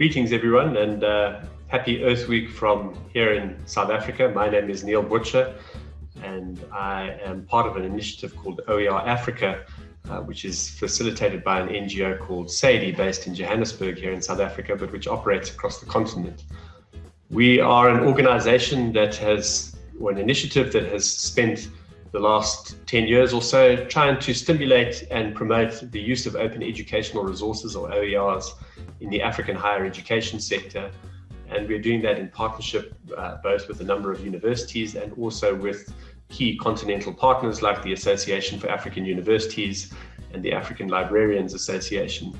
Greetings, everyone, and uh, happy Earth Week from here in South Africa. My name is Neil Butcher, and I am part of an initiative called OER Africa, uh, which is facilitated by an NGO called Saide, based in Johannesburg here in South Africa, but which operates across the continent. We are an organization that has, or an initiative that has spent the last 10 years or so trying to stimulate and promote the use of open educational resources or OERs in the African higher education sector. And we're doing that in partnership uh, both with a number of universities and also with key continental partners like the Association for African Universities and the African Librarians Association.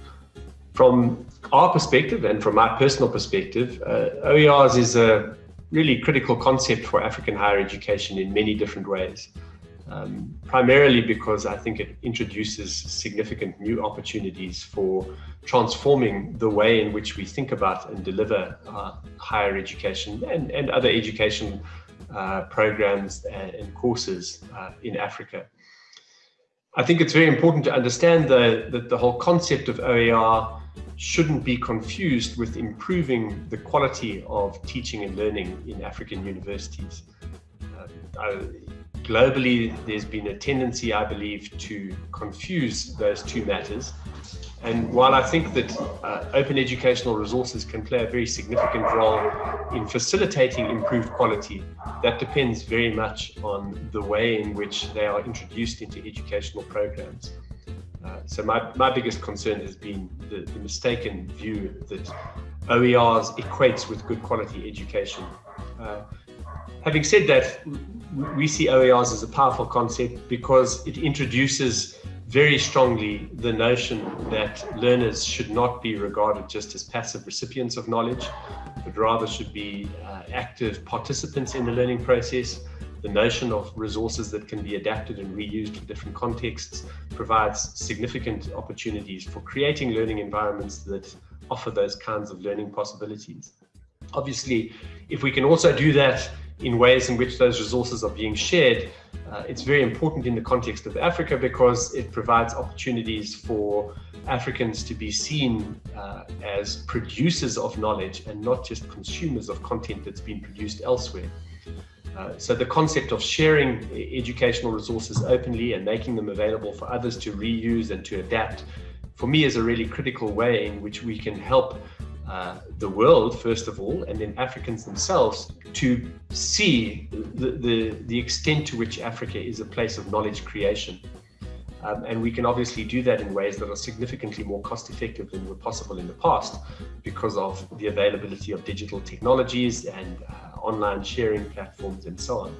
From our perspective and from my personal perspective, uh, OERs is a really critical concept for African higher education in many different ways um, primarily because I think it introduces significant new opportunities for transforming the way in which we think about and deliver uh, higher education and, and other education uh, programs and, courses uh, in Africa. I think it's very important to understand that the whole concept of OER shouldn't be confused with improving the quality of teaching and learning in African universities. Uh, globally, there's been a tendency, I believe, to confuse those two matters. And while I think that uh, open educational resources can play a very significant role in facilitating improved quality, that depends very much on the way in which they are introduced into educational programs. Uh, so my, my biggest concern has been the, the mistaken view that OERs equates with good quality education. Uh, having said that, we see OERs as a powerful concept because it introduces very strongly the notion that learners should not be regarded just as passive recipients of knowledge, but rather should be uh, active participants in the learning process. The notion of resources that can be adapted and reused for different contexts provides significant opportunities for creating learning environments that offer those kinds of learning possibilities. Obviously, if we can also do that in ways in which those resources are being shared, uh, it's very important in the context of Africa because it provides opportunities for Africans to be seen uh, as producers of knowledge and not just consumers of content that's been produced elsewhere. Uh, so the concept of sharing educational resources openly and making them available for others to reuse and to adapt, for me is a really critical way in which we can help uh, the world, first of all, and then Africans themselves to see the, the, the extent to which Africa is a place of knowledge creation. Um, and we can obviously do that in ways that are significantly more cost effective than were possible in the past because of the availability of digital technologies and uh, online sharing platforms and so on.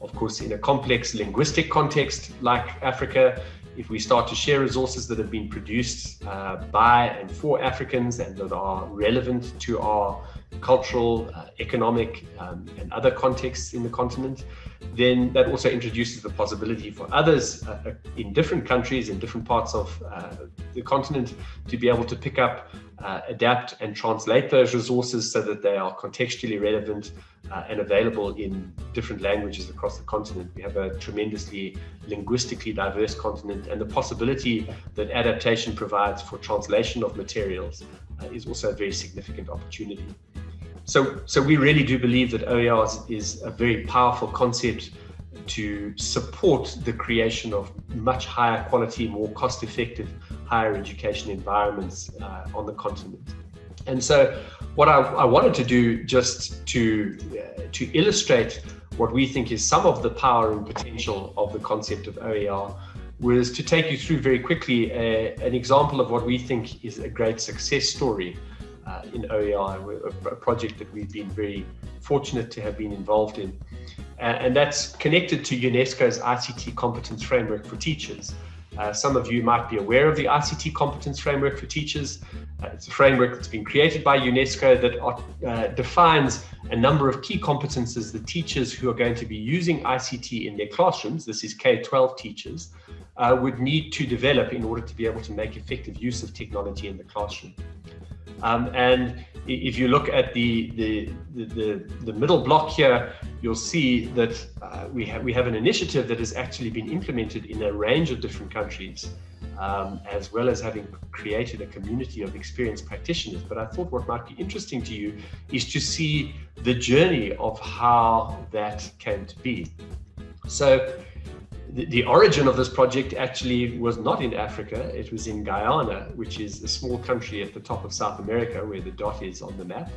Of course, in a complex linguistic context like Africa, if we start to share resources that have been produced uh, by and for Africans and that are relevant to our cultural, uh, economic, um, and other contexts in the continent, then that also introduces the possibility for others uh, uh in different countries, in different parts of uh, the continent, to be able to pick up, uh, adapt, and translate those resources so that they are contextually relevant uh, and available in different languages across the continent. We have a tremendously linguistically diverse continent, and the possibility that adaptation provides for translation of materials uh, is also a very significant opportunity. So, so we really do believe that OERs is a very powerful concept to support the creation of much higher quality, more cost effective higher education environments uh, on the continent. And so what I, I wanted to do just to, uh, to illustrate what we think is some of the power and potential of the concept of OER was to take you through very quickly a, an example of what we think is a great success story uh, in OER, a, project that we've been very fortunate to have been involved in. Uh, and that's connected to UNESCO's ICT competence framework for teachers. Uh, some of you might be aware of the ICT competence framework for teachers. Uh, it's a framework that's been created by UNESCO that uh, defines a number of key competences that teachers who are going to be using ICT in their classrooms, this is K-12 teachers, uh, would need to develop in order to be able to make effective use of technology in the classroom. Um, and if you look at the, the, the, the, middle block here, you'll see that uh, we, have, we have an initiative that has actually been implemented in a range of different countries, um, as well as having created a community of experienced practitioners. But I thought what might be interesting to you is to see the journey of how that came to be. So the, origin of this project actually was not in Africa, it was in Guyana, which is a small country at the top of South America where the dot is on the map.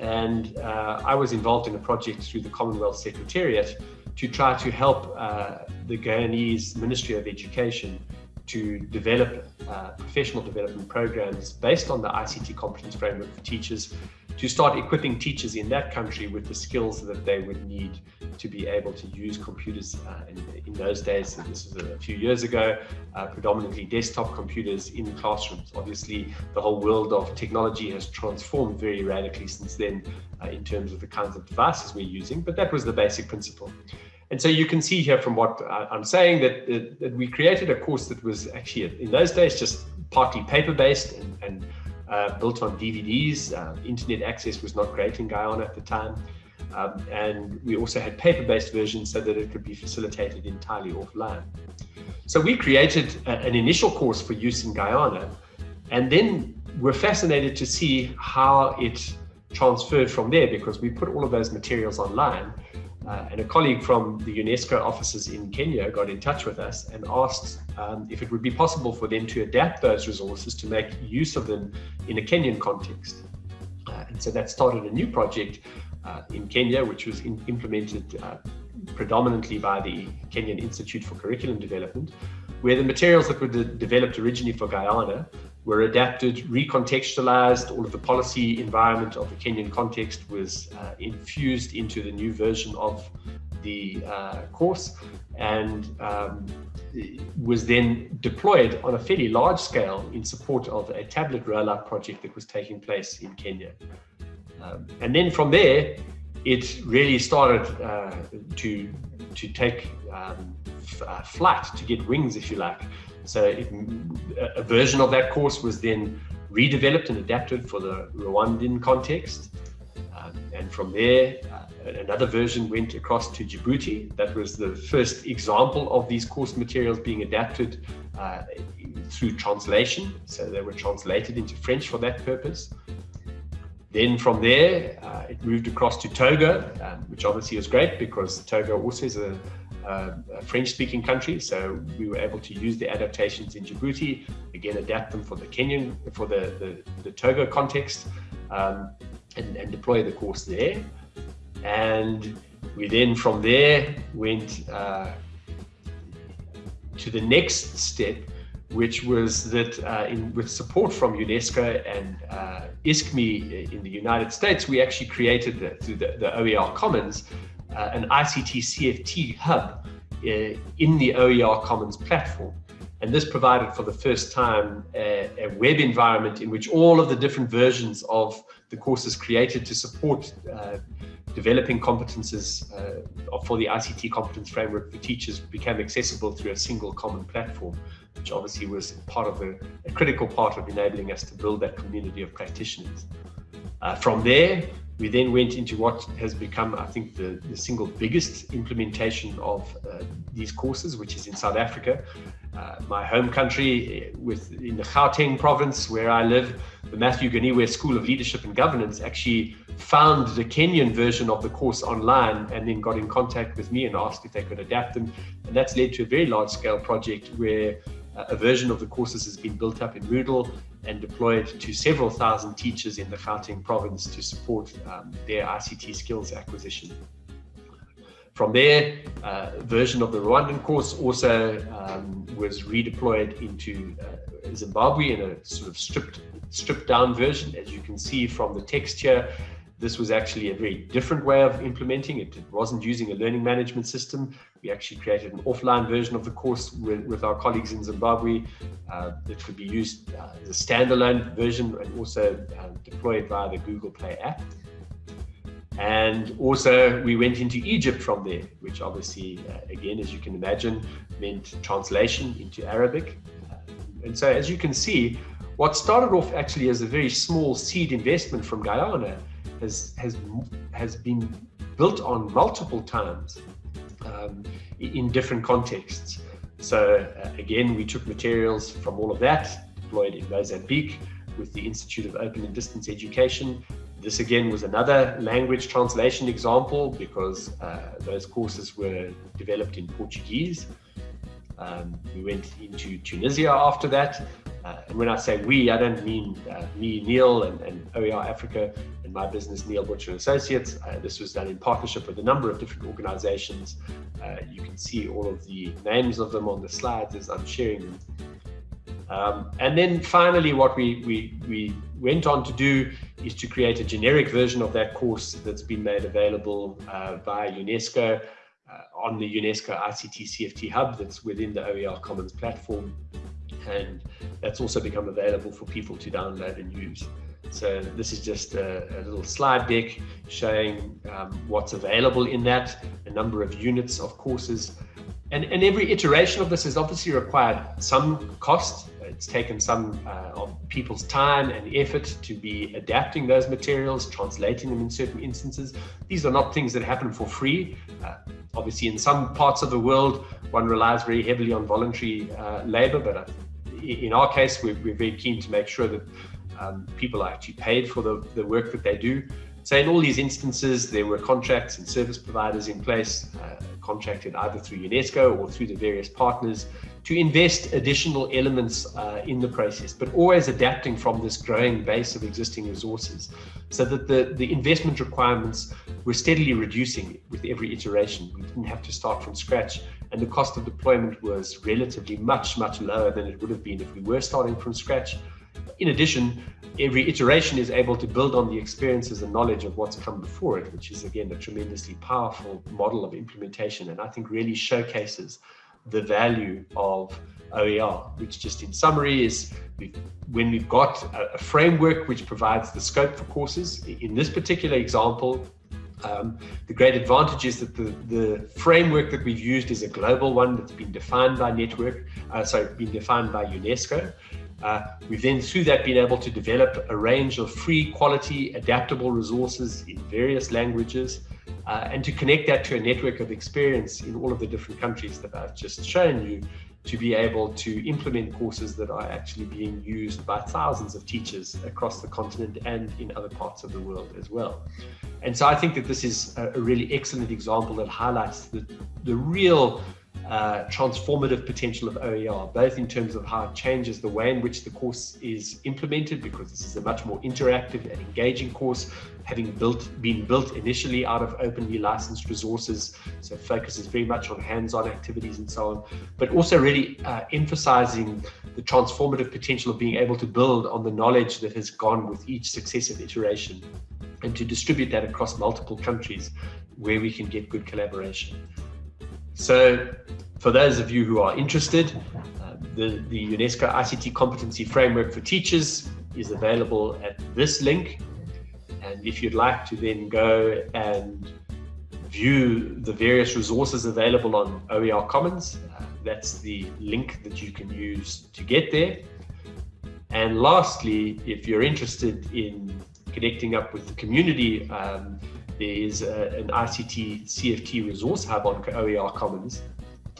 And uh, I was involved in a project through the Commonwealth Secretariat to try to help uh, the Guyanese Ministry of Education to develop uh, professional development programs based on the ICT competence framework for teachers to start equipping teachers in that country with the skills that they would need to be able to use computers uh, in, in, those days. This was a few years ago, uh, predominantly desktop computers in classrooms. Obviously, the whole world of technology has transformed very radically since then uh, in terms of the kinds of devices we're using, but that was the basic principle. And so you can see here from what I'm saying that, that we created a course that was actually in those days just partly paper-based and, and uh, built on DVDs. Uh, internet access was not great in Guyana at the time. Um, and we also had paper-based versions so that it could be facilitated entirely offline. So we created a, an initial course for use in Guyana, and then we're fascinated to see how it transferred from there because we put all of those materials online uh, and a colleague from the UNESCO offices in Kenya got in touch with us and asked um, if it would be possible for them to adapt those resources to make use of them in a Kenyan context. Uh, and so that started a new project uh, in Kenya, which was in, implemented uh, predominantly by the Kenyan Institute for Curriculum Development, where the materials that were de developed originally for Guyana were adapted, recontextualized, all of the policy environment of the Kenyan context was uh, infused into the new version of the uh, course and um, was then deployed on a fairly large scale in support of a tablet rollout project that was taking place in Kenya. Um, and then from there, it really started uh, to, to take um, uh, flight, to get wings, if you like. So it, a version of that course was then redeveloped and adapted for the Rwandan context. Um, and from there, uh, another version went across to Djibouti. That was the first example of these course materials being adapted uh, through translation. So they were translated into French for that purpose. Then from there, uh, it moved across to Togo, um, which obviously was great because Togo also is a, uh, a French-speaking country, so we were able to use the adaptations in Djibouti, again adapt them for the Kenyan, for the, the, the Togo context, um, and, and, deploy the course there. And we then from there went uh, to the next step, which was that uh, in, with support from UNESCO and uh, ISKME in the United States, we actually created the, through the, the OER Commons uh, an ICT CFT hub uh, in the OER Commons platform. And this provided for the first time a, a, web environment in which all of the different versions of the courses created to support uh, developing competences uh, for the ICT competence framework for teachers became accessible through a single common platform, which obviously was part of the, a critical part of enabling us to build that community of practitioners. Uh, from there, we then went into what has become, I think, the, the single biggest implementation of uh, these courses, which is in South Africa, uh, my home country, uh, with in the Gauteng province where I live. The Matthew Goniwe School of Leadership and Governance actually found the Kenyan version of the course online and then got in contact with me and asked if they could adapt them. And that's led to a very large scale project where a version of the courses has been built up in Moodle and deployed to several thousand teachers in the Gauteng province to support um, their ICT skills acquisition. From there, uh, version of the Rwandan course also um, was redeployed into uh, Zimbabwe in a sort of stripped, stripped down version. As you can see from the text here, this was actually a very different way of implementing it. It wasn't using a learning management system. We actually created an offline version of the course with, with our colleagues in Zimbabwe uh, that could be used uh, as a standalone version and also uh, deployed via the Google Play app. And also we went into Egypt from there, which obviously, uh, again, as you can imagine, meant translation into Arabic. Uh, and so as you can see, what started off actually as a very small seed investment from Guyana has, has, has been built on multiple times um, in different contexts. So uh, again, we took materials from all of that, deployed in Mozambique with the Institute of Open and Distance Education. This again was another language translation example because uh, those courses were developed in Portuguese. Um, we went into Tunisia after that. Uh, and when I say we, I don't mean uh, me, Neil, and, and, OER Africa my business, Neil Butcher Associates. Uh, this was done in partnership with a number of different organizations. Uh, you can see all of the names of them on the slides as I'm sharing them. Um, and then finally, what we, we, we went on to do is to create a generic version of that course that's been made available uh, via UNESCO uh, on the UNESCO ICT CFT hub that's within the OER Commons platform. And that's also become available for people to download and use. So this is just a, a little slide deck showing um, what's available in that, a number of units of courses. And, and every iteration of this has obviously required some cost. It's taken some uh, of people's time and effort to be adapting those materials, translating them in certain instances. These are not things that happen for free. Uh, obviously, in some parts of the world, one relies very heavily on voluntary uh, labor, but uh, in our case, we're, we're very keen to make sure that um, people are actually paid for the, the work that they do. So in all these instances, there were contracts and service providers in place, uh, contracted either through UNESCO or through the various partners to invest additional elements uh, in the process, but always adapting from this growing base of existing resources so that the, the investment requirements were steadily reducing with every iteration. We didn't have to start from scratch and the cost of deployment was relatively much, much lower than it would have been if we were starting from scratch. In addition, every iteration is able to build on the experiences and knowledge of what's come before it, which is again a tremendously powerful model of implementation and I think really showcases the value of OER, which just in summary is when we've got a, framework which provides the scope for courses. In this particular example, um, the great advantage is that the, the framework that we've used is a global one that's been defined by network, uh, sorry, been defined by UNESCO. Uh, we've then through that been able to develop a range of free quality adaptable resources in various languages uh, and to connect that to a network of experience in all of the different countries that I've just shown you to be able to implement courses that are actually being used by thousands of teachers across the continent and in other parts of the world as well. And so I think that this is a, really excellent example that highlights the, the real uh, transformative potential of OER, both in terms of how it changes the way in which the course is implemented, because this is a much more interactive and engaging course, having built been built initially out of openly licensed resources, so focuses very much on hands-on activities and so on, but also really uh, emphasizing the transformative potential of being able to build on the knowledge that has gone with each successive iteration and to distribute that across multiple countries where we can get good collaboration. So for those of you who are interested, uh, the, the UNESCO ICT Competency Framework for Teachers is available at this link. And if you'd like to then go and view the various resources available on OER Commons, uh, that's the link that you can use to get there. And lastly, if you're interested in connecting up with the community, um, there is a, an ICT CFT resource hub on OER Commons.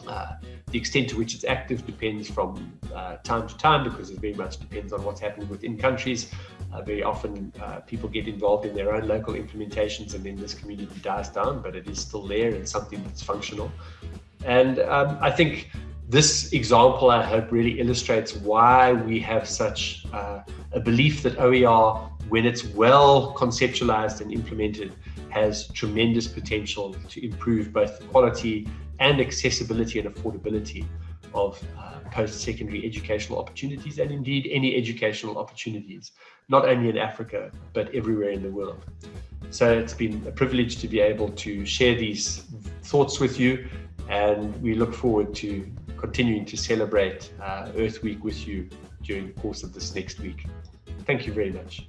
Uh, the extent to which it's active depends from uh, time to time because it very much depends on what's happening within countries. Uh, very often uh, people get involved in their own local implementations and then this community dies down, but it is still there and something that's functional. And um, I think this example, I hope, really illustrates why we have such uh, a belief that OER, when it's well conceptualized and implemented, has tremendous potential to improve both the quality and accessibility and affordability of uh, post-secondary educational opportunities and indeed any educational opportunities, not only in Africa, but everywhere in the world. So it's been a privilege to be able to share these thoughts with you and we look forward to continuing to celebrate uh, Earth Week with you during the course of this next week. Thank you very much.